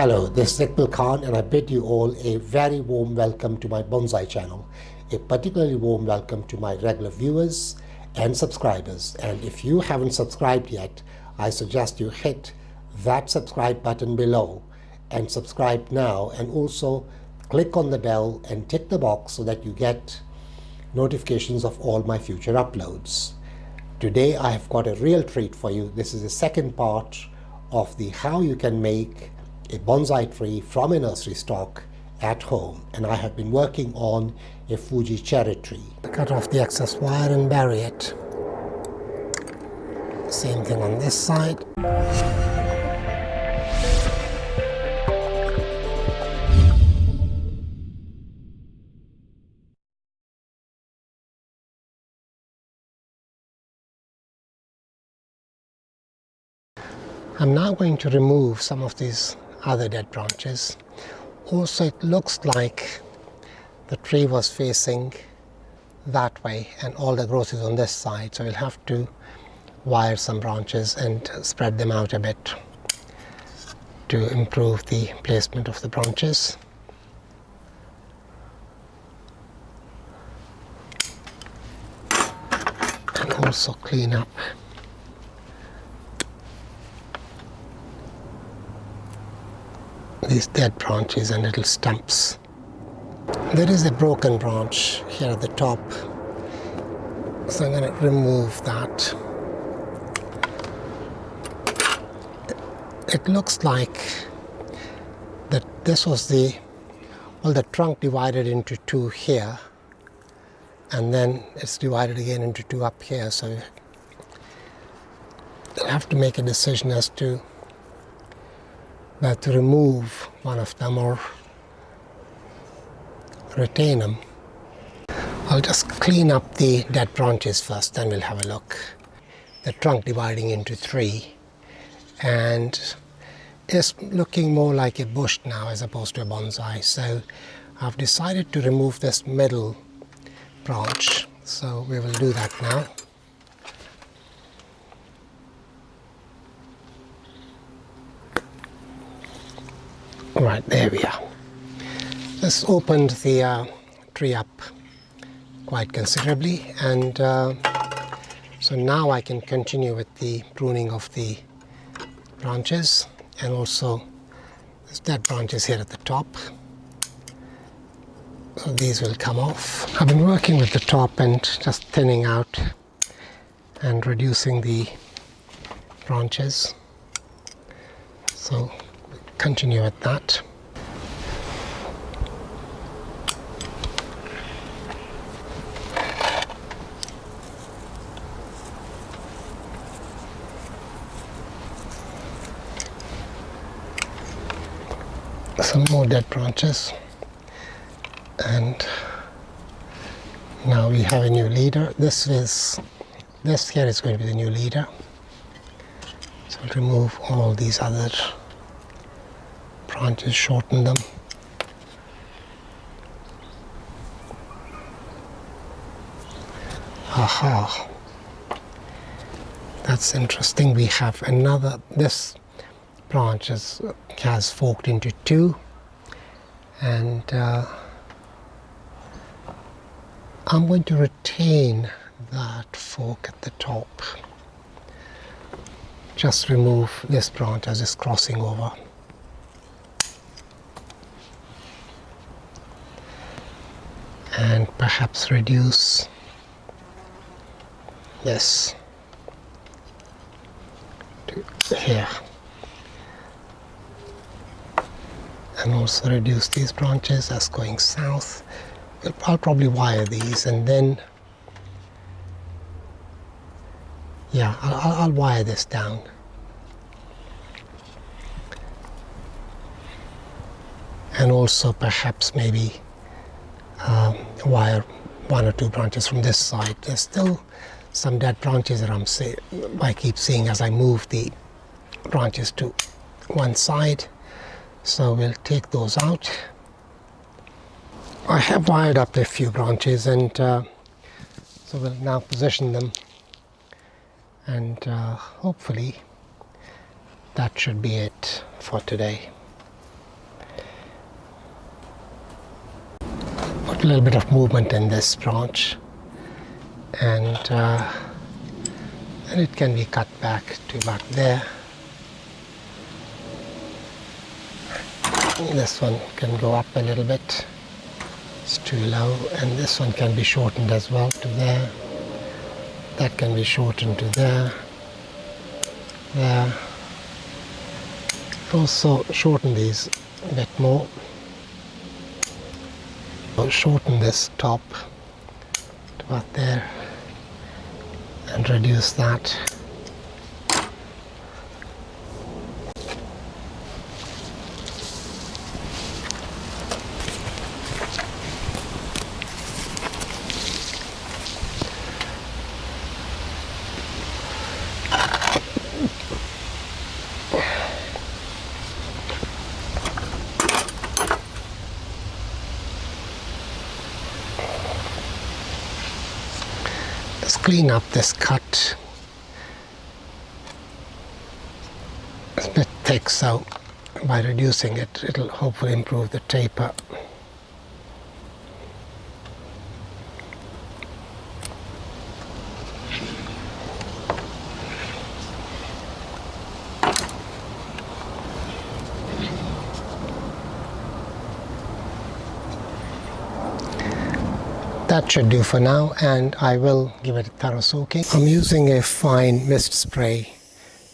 Hello, this is Iqbal Khan and I bid you all a very warm welcome to my bonsai channel. A particularly warm welcome to my regular viewers and subscribers. And if you haven't subscribed yet, I suggest you hit that subscribe button below and subscribe now and also click on the bell and tick the box so that you get notifications of all my future uploads. Today I have got a real treat for you. This is the second part of the how you can make a bonsai tree from a nursery stock at home and I have been working on a Fuji cherry tree. Cut off the excess wire and bury it. Same thing on this side. I'm now going to remove some of these other dead branches. Also it looks like the tree was facing that way and all the growth is on this side so we'll have to wire some branches and spread them out a bit to improve the placement of the branches. And also clean up these dead branches and little stumps. There is a broken branch here at the top, so I'm going to remove that. It looks like that this was the, well the trunk divided into two here and then it's divided again into two up here so you'll have to make a decision as to but to remove one of them or retain them. I'll just clean up the dead branches first, then we'll have a look. The trunk dividing into three and it's looking more like a bush now as opposed to a bonsai. So I've decided to remove this middle branch. So we will do that now. Right, there we are. This opened the uh, tree up quite considerably and uh, so now I can continue with the pruning of the branches and also there's dead branches here at the top. So these will come off. I've been working with the top and just thinning out and reducing the branches. So continue with that. Some more dead branches and now we have a new leader. This is this here is going to be the new leader. So I'll remove all these other branches, shorten them. Aha. That's interesting. We have another, this branch is, has forked into two and uh, I'm going to retain that fork at the top. Just remove this branch as it's crossing over. and perhaps reduce. To here. And also reduce these branches as going south. I'll probably wire these and then yeah I'll, I'll wire this down. And also perhaps maybe um, wire one or two branches from this side. There's still some dead branches that I'm see I keep seeing as I move the branches to one side. So we'll take those out. I have wired up a few branches and uh, so we'll now position them and uh, hopefully that should be it for today. A little bit of movement in this branch and, uh, and it can be cut back to about there. This one can go up a little bit. It's too low and this one can be shortened as well to there. That can be shortened to there. There. Also shorten these a bit more. I'll shorten this top to about there and reduce that. Clean up this cut. It's a bit thick so by reducing it it'll hopefully improve the taper. That should do for now and I will give it a thorough soaking. I'm using a fine mist spray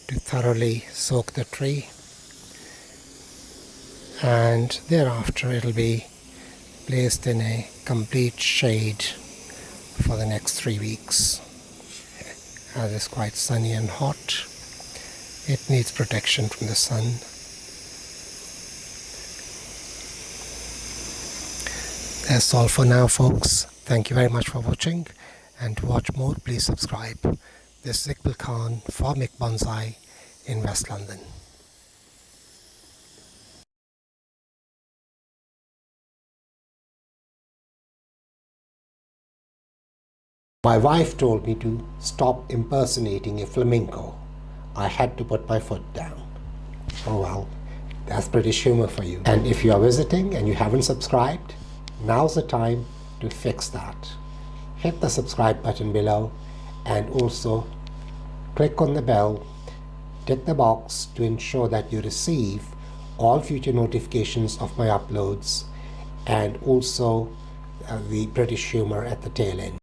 to thoroughly soak the tree. And thereafter it'll be placed in a complete shade for the next three weeks. As it's quite sunny and hot it needs protection from the sun. That's all for now folks Thank you very much for watching and to watch more please subscribe. This is Iqbal Khan for Mick Bonsai in West London. My wife told me to stop impersonating a flamenco. I had to put my foot down. Oh well, that's British humor for you. And if you are visiting and you haven't subscribed, now's the time to fix that. Hit the subscribe button below and also click on the bell, tick the box to ensure that you receive all future notifications of my uploads and also uh, the British humor at the tail end.